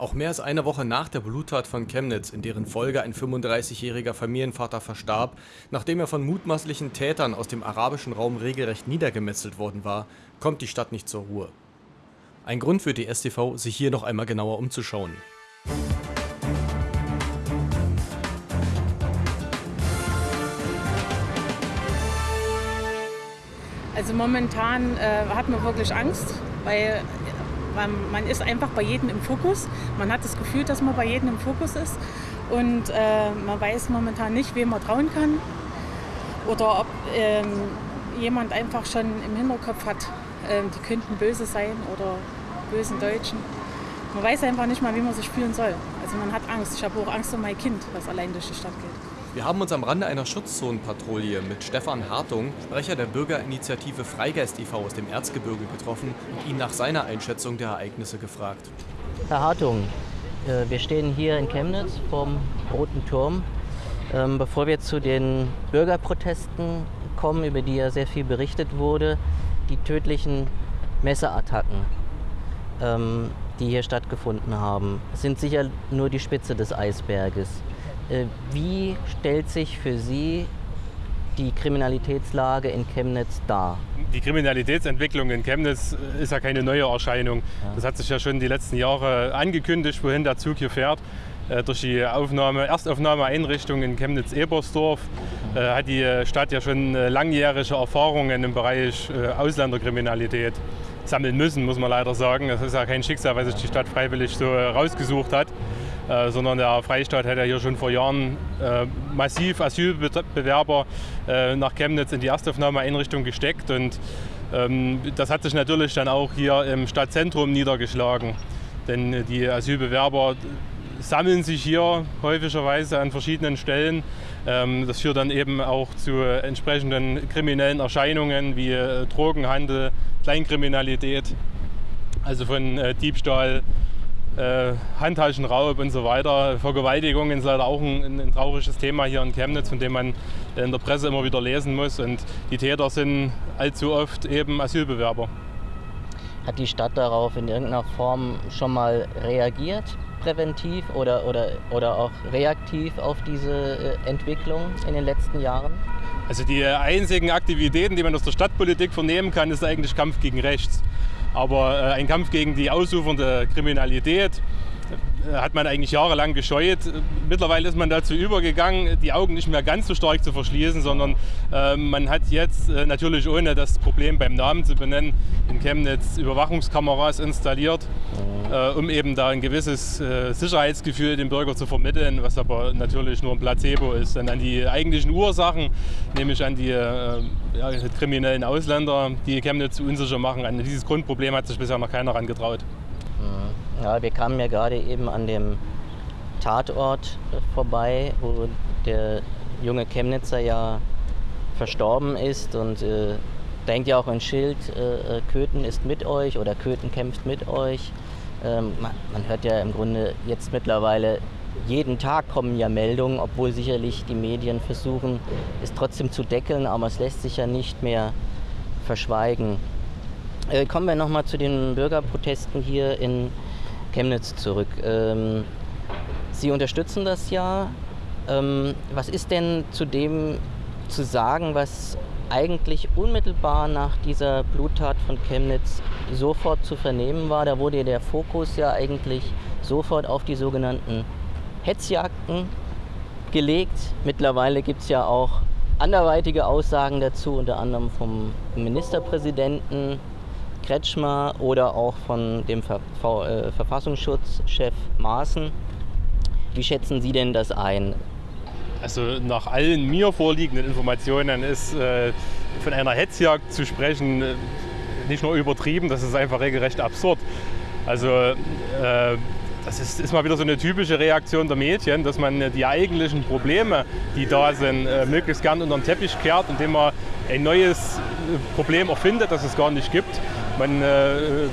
Auch mehr als eine Woche nach der Bluttat von Chemnitz, in deren Folge ein 35-jähriger Familienvater verstarb, nachdem er von mutmaßlichen Tätern aus dem arabischen Raum regelrecht niedergemetzelt worden war, kommt die Stadt nicht zur Ruhe. Ein Grund für die STV, sich hier noch einmal genauer umzuschauen. Also momentan äh, hat man wirklich Angst, weil man, man ist einfach bei jedem im Fokus. Man hat das Gefühl, dass man bei jedem im Fokus ist. Und äh, man weiß momentan nicht, wem man trauen kann. Oder ob ähm, jemand einfach schon im Hinterkopf hat, äh, die könnten böse sein oder bösen Deutschen. Man weiß einfach nicht mal, wie man sich fühlen soll. Also man hat Angst. Ich habe auch Angst um mein Kind, was allein durch die Stadt geht. Wir haben uns am Rande einer Schutzzonenpatrouille mit Stefan Hartung, Sprecher der Bürgerinitiative Freigeist e.V. aus dem Erzgebirge getroffen und ihn nach seiner Einschätzung der Ereignisse gefragt. Herr Hartung, äh, wir stehen hier in Chemnitz vorm Roten Turm. Ähm, bevor wir zu den Bürgerprotesten kommen, über die ja sehr viel berichtet wurde, die tödlichen Messerattacken, ähm, die hier stattgefunden haben, sind sicher nur die Spitze des Eisberges. Äh, wie stellt sich für Sie die Kriminalitätslage in Chemnitz dar? Die Kriminalitätsentwicklung in Chemnitz ist ja keine neue Erscheinung. Das hat sich ja schon die letzten Jahre angekündigt, wohin der Zug hier fährt. Äh, durch die Aufnahme, Erstaufnahmeeinrichtung in Chemnitz-Ebersdorf äh, hat die Stadt ja schon langjährige Erfahrungen im Bereich Ausländerkriminalität sammeln müssen, muss man leider sagen. Das ist ja kein Schicksal, was sich die Stadt freiwillig so rausgesucht hat. Äh, sondern der Freistaat hat ja hier schon vor Jahren äh, massiv Asylbewerber äh, nach Chemnitz in die Erstaufnahmeeinrichtung gesteckt und ähm, das hat sich natürlich dann auch hier im Stadtzentrum niedergeschlagen. Denn die Asylbewerber sammeln sich hier häufigerweise an verschiedenen Stellen. Ähm, das führt dann eben auch zu entsprechenden kriminellen Erscheinungen wie Drogenhandel, Kleinkriminalität, also von Diebstahl, äh, Handtaschenraub und so weiter. Vergewaltigung ist leider auch ein, ein, trauriges Thema hier in Chemnitz, von dem man in der Presse immer wieder lesen muss. Und die Täter sind allzu oft eben Asylbewerber. Hat die Stadt darauf in irgendeiner Form schon mal reagiert, präventiv oder, oder, oder auch reaktiv auf diese äh, Entwicklung in den letzten Jahren? Also die einzigen Aktivitäten, die man aus der Stadtpolitik vernehmen kann, ist eigentlich Kampf gegen Rechts. Aber äh, ein Kampf gegen die ausufernde Kriminalität hat man eigentlich jahrelang gescheut. Mittlerweile ist man dazu übergegangen, die Augen nicht mehr ganz so stark zu verschließen, sondern äh, man hat jetzt äh, natürlich ohne das Problem beim Namen zu benennen in Chemnitz Überwachungskameras installiert, äh, um eben da ein gewisses äh, Sicherheitsgefühl dem Bürger zu vermitteln, was aber natürlich nur ein Placebo ist. Denn an die eigentlichen Ursachen, nämlich an die äh, ja, kriminellen Ausländer, die Chemnitz unsicher machen, an dieses Grundproblem hat sich bisher noch keiner herangetraut. Ja, wir kamen ja gerade eben an dem Tatort vorbei, wo der junge Chemnitzer ja verstorben ist und äh, hängt ja auch ein Schild, äh, äh, Köthen ist mit euch oder Köthen kämpft mit euch. Ähm, man, man, hört ja im Grunde jetzt mittlerweile, jeden Tag kommen ja Meldungen, obwohl sicherlich die Medien versuchen, es trotzdem zu deckeln, aber es lässt sich ja nicht mehr verschweigen. Äh, kommen wir nochmal zu den Bürgerprotesten hier in Chemnitz zurück. Ähm, Sie unterstützen das ja. Ähm, was ist denn zu dem zu sagen, was eigentlich unmittelbar nach dieser Bluttat von Chemnitz sofort zu vernehmen war? Da wurde der Fokus ja eigentlich sofort auf die sogenannten Hetzjagden gelegt. Mittlerweile gibt es ja auch anderweitige Aussagen dazu, unter anderem vom Ministerpräsidenten Kretschmer oder auch von dem Ver Ver äh, Verfassungsschutzchef Maaßen. Wie schätzen Sie denn das ein? Also nach allen mir vorliegenden Informationen ist äh, von einer Hetzjagd zu sprechen äh, nicht nur übertrieben, das ist einfach regelrecht absurd. Also äh, das ist, ist, mal wieder so eine typische Reaktion der Medien, dass man die eigentlichen Probleme, die da sind, äh, möglichst gern unter den Teppich kehrt, indem man ein neues äh, Problem erfindet, das es gar nicht gibt. Man äh, äh,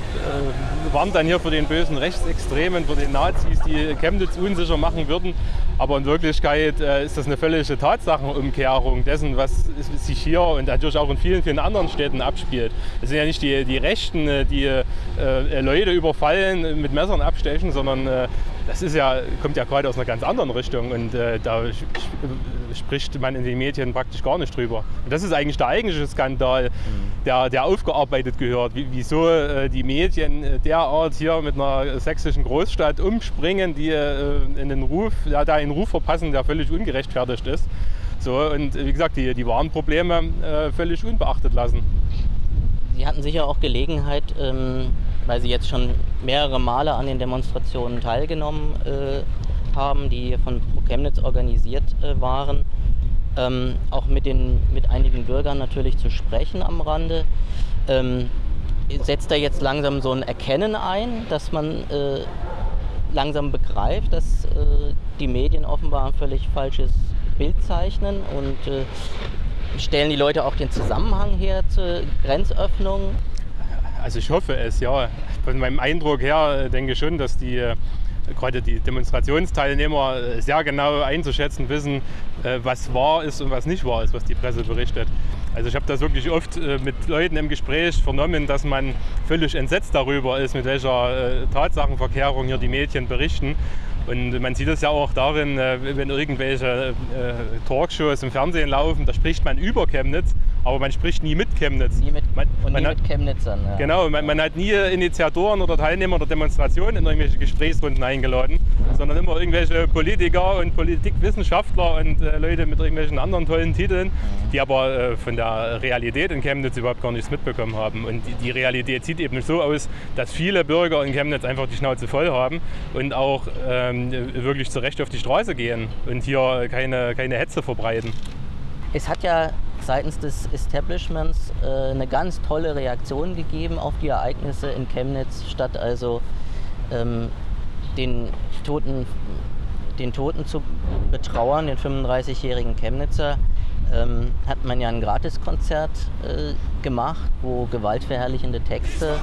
warnt dann hier vor den bösen Rechtsextremen, vor den Nazis, die Chemnitz unsicher machen würden. Aber in Wirklichkeit äh, ist das eine völlige Tatsachenumkehrung dessen, was sich hier und natürlich auch in vielen, vielen anderen Städten abspielt. Es sind ja nicht die, die Rechten, äh, die äh, Leute überfallen, mit Messern abstechen, sondern äh, das ist ja, kommt ja gerade aus einer ganz anderen Richtung und äh, da spricht man in den Medien praktisch gar nicht drüber. Und das ist eigentlich der eigentliche Skandal, mhm. Der, der aufgearbeitet gehört. Wie, wieso äh, die Medien derart hier mit einer sächsischen Großstadt umspringen, die äh, in den Ruf, ja, da einen Ruf verpassen, der völlig ungerechtfertigt ist. So, und wie gesagt, die, die wahren Probleme äh, völlig unbeachtet lassen. Sie hatten sicher auch Gelegenheit, ähm, weil Sie jetzt schon mehrere Male an den Demonstrationen teilgenommen äh, haben, die von Pro Chemnitz organisiert äh, waren, ähm, auch mit, den, mit einigen Bürgern natürlich zu sprechen am Rande. Ähm, setzt da jetzt langsam so ein Erkennen ein, dass man äh, langsam begreift, dass äh, die Medien offenbar ein völlig falsches Bild zeichnen und äh, stellen die Leute auch den Zusammenhang her zur Grenzöffnung? Also ich hoffe es, ja. Von meinem Eindruck her äh, denke ich schon, dass die äh, gerade die Demonstrationsteilnehmer äh, sehr genau einzuschätzen wissen, was wahr ist und was nicht wahr ist, was die Presse berichtet. Also ich habe das wirklich oft mit Leuten im Gespräch vernommen, dass man völlig entsetzt darüber ist, mit welcher Tatsachenverkehrung hier die Medien berichten. Und man sieht es ja auch darin, äh, wenn irgendwelche äh, Talkshows im Fernsehen laufen, da spricht man über Chemnitz, aber man spricht nie mit Chemnitz. Nie mit, man, und man nie hat, mit Chemnitzern. Ja. Genau, man, man, hat nie Initiatoren oder Teilnehmer der Demonstrationen in irgendwelche Gesprächsrunden eingeladen, sondern immer irgendwelche Politiker und Politikwissenschaftler und äh, Leute mit irgendwelchen anderen tollen Titeln, mhm. die aber äh, von der Realität in Chemnitz überhaupt gar nichts mitbekommen haben. Und die, die Realität sieht eben so aus, dass viele Bürger in Chemnitz einfach die Schnauze voll haben und auch ähm, ähm, wirklich zu Recht auf die Straße gehen und hier keine, keine Hetze verbreiten. Es hat ja seitens des Establishments äh, eine ganz tolle Reaktion gegeben auf die Ereignisse in Chemnitz, statt also ähm, den, Toten, den Toten zu betrauern, den 35-jährigen Chemnitzer, ähm, hat man ja ein Gratiskonzert äh, gemacht, wo gewaltverherrlichende Texte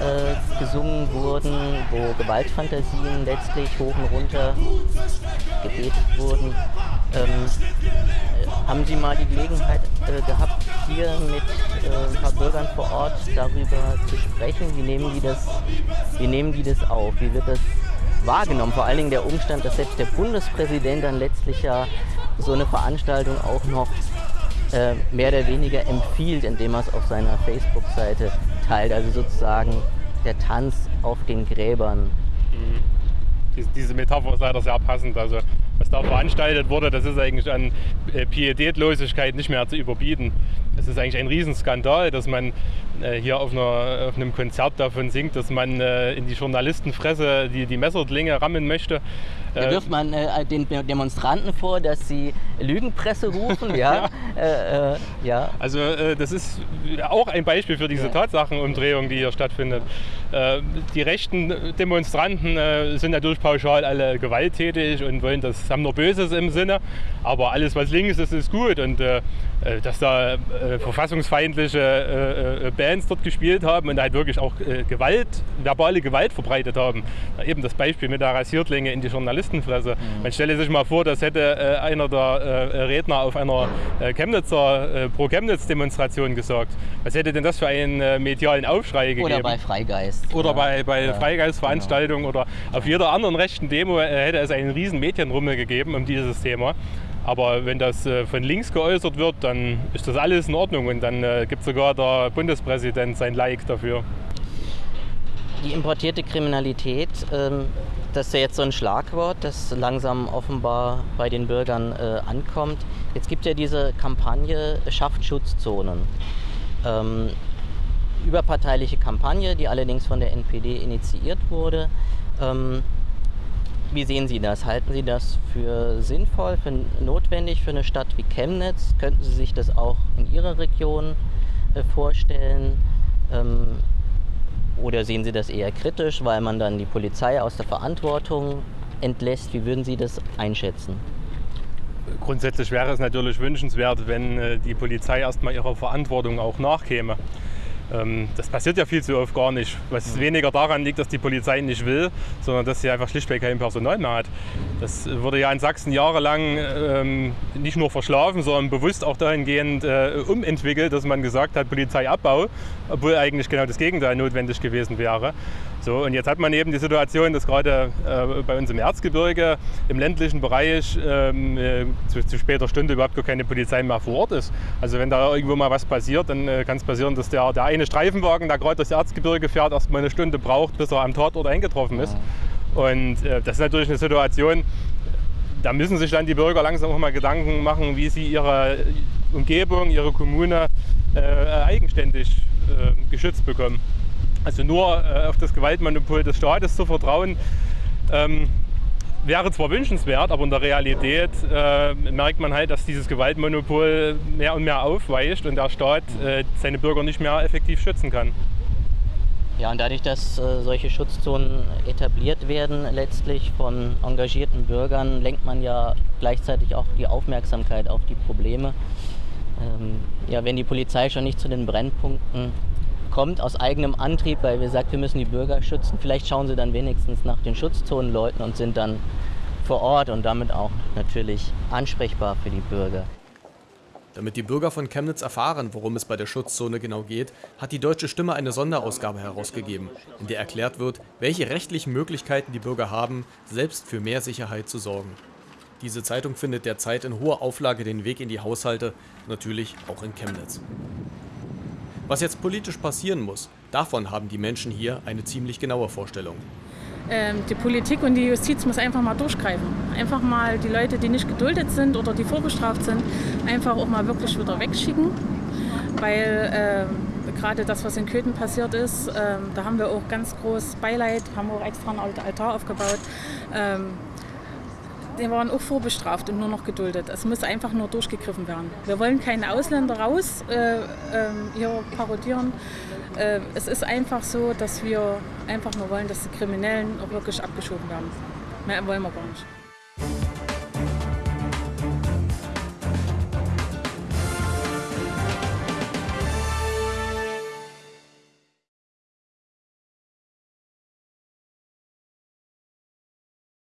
äh, gesungen wurden, wo Gewaltfantasien letztlich hoch und runter gebetet wurden. Ähm, äh, haben Sie mal die Gelegenheit äh, gehabt, hier mit äh, ein paar Bürgern vor Ort darüber zu sprechen? Wie nehmen die das, wie nehmen die das auf? Wie wird das wahrgenommen? Vor allen Dingen der Umstand, dass selbst der Bundespräsident dann letztlich ja so eine Veranstaltung auch noch äh, mehr oder weniger empfiehlt, indem er es auf seiner Facebook-Seite teilt. Also sozusagen der Tanz auf den Gräbern. Mhm. Diese Metapher ist leider sehr passend. Also was da veranstaltet wurde, das ist eigentlich an äh, Pietätlosigkeit nicht mehr zu überbieten. Es ist eigentlich ein Riesenskandal, dass man äh, hier auf, einer, auf, einem Konzert davon singt, dass man äh, in die Journalistenfresse die, die Messerdlinge rammen möchte. Da wirft man äh, den Demonstranten vor, dass sie Lügenpresse rufen. ja. äh, äh, ja. Also äh, das ist auch ein Beispiel für diese ja. Tatsachenumdrehung, die hier stattfindet. Äh, die rechten Demonstranten äh, sind natürlich pauschal alle gewalttätig und wollen das, haben nur Böses im Sinne. Aber alles, was links ist, ist gut. Und dass da verfassungsfeindliche Bands dort gespielt haben und halt wirklich auch Gewalt, verbale Gewalt verbreitet haben. Eben das Beispiel mit der Rasiertlinge in die Journalisten Journalistenfresse. Mhm. Man stelle sich mal vor, das hätte äh, einer der äh, Redner auf einer äh, Chemnitzer Pro-Chemnitz-Demonstration gesagt. Was hätte denn das für einen medialen Aufschrei gegeben? Oder bei Freigeist. Oder ja. bei, bei ja. Freigeistveranstaltungen genau. oder auf jeder anderen rechten Demo hätte es einen riesen Medienrummel gegeben um dieses Thema. Aber wenn das von links geäußert wird, dann ist das alles in Ordnung und dann gibt sogar der Bundespräsident sein Like dafür. Die importierte Kriminalität ähm, das ist ja jetzt so ein Schlagwort, das langsam offenbar bei den Bürgern äh, ankommt. Jetzt gibt es ja diese Kampagne Schafft Schutzzonen. Ähm, überparteiliche Kampagne, die allerdings von der NPD initiiert wurde. Wie sehen Sie das? Halten Sie das für sinnvoll, für notwendig für eine Stadt wie Chemnitz? Könnten Sie sich das auch in Ihrer Region äh, vorstellen? Ähm, oder sehen Sie das eher kritisch, weil man dann die Polizei aus der Verantwortung entlässt? Wie würden Sie das einschätzen? Grundsätzlich wäre es natürlich wünschenswert, wenn äh, die Polizei erstmal ihrer Verantwortung auch nachkäme. Ähm, das passiert ja viel zu oft gar nicht. Was weniger daran liegt, dass die Polizei nicht will, sondern dass sie einfach schlichtweg kein Personal mehr hat. Das wurde ja in Sachsen jahrelang ähm, nicht nur verschlafen, sondern bewusst auch dahingehend äh, umentwickelt, dass man gesagt hat, Polizeiabbau, obwohl eigentlich genau das Gegenteil notwendig gewesen wäre. So, und jetzt hat man eben die Situation, dass gerade äh, bei uns im Erzgebirge, im ländlichen Bereich, ähm, äh, zu, zu, später Stunde überhaupt gar keine Polizei mehr vor Ort ist. Also wenn da irgendwo mal was passiert, dann äh, kann es passieren, dass der, der eine Streifenwagen, der gerade durchs Erzgebirge fährt, erst mal eine Stunde braucht, bis er am Tatort eingetroffen ist. Und äh, das ist natürlich eine Situation, da müssen sich dann die Bürger langsam auch mal Gedanken machen, wie sie ihre Umgebung, ihre Kommune äh, eigenständig geschützt bekommen. Also nur äh, auf das Gewaltmonopol des Staates zu vertrauen, ähm, wäre zwar wünschenswert, aber in der Realität äh, merkt man halt, dass dieses Gewaltmonopol mehr und mehr aufweicht und der Staat äh, seine Bürger nicht mehr effektiv schützen kann. Ja, und dadurch, dass äh, solche Schutzzonen etabliert werden, letztlich von engagierten Bürgern, lenkt man ja gleichzeitig auch die Aufmerksamkeit auf die Probleme. Ähm, ja, wenn die Polizei schon nicht zu den Brennpunkten kommt aus eigenem Antrieb, weil wir sagt, wir müssen die Bürger schützen. Vielleicht schauen sie dann wenigstens nach den Schutzzonenleuten und sind dann vor Ort und damit auch natürlich ansprechbar für die Bürger. Damit die Bürger von Chemnitz erfahren, worum es bei der Schutzzone genau geht, hat die Deutsche Stimme eine Sonderausgabe herausgegeben, in der erklärt wird, welche rechtlichen Möglichkeiten die Bürger haben, selbst für mehr Sicherheit zu sorgen. Diese Zeitung findet derzeit in hoher Auflage den Weg in die Haushalte, natürlich auch in Chemnitz. Was jetzt politisch passieren muss, davon haben die Menschen hier eine ziemlich genaue Vorstellung. Ähm, die Politik und die Justiz muss einfach mal durchgreifen. Einfach mal die Leute, die nicht geduldet sind oder die vorbestraft sind, einfach auch mal wirklich wieder wegschicken. Weil äh, gerade das, was in Köthen passiert ist, äh, da haben wir auch ganz groß Beileid, haben auch extra einen Altar aufgebaut. Die waren auch vorbestraft und nur noch geduldet. Es muss einfach nur durchgegriffen werden. Wir wollen keine Ausländer raus äh, äh, hier parodieren. Äh, es ist einfach so, dass wir einfach nur wollen, dass die Kriminellen auch wirklich abgeschoben werden. Mehr wollen wir gar nicht.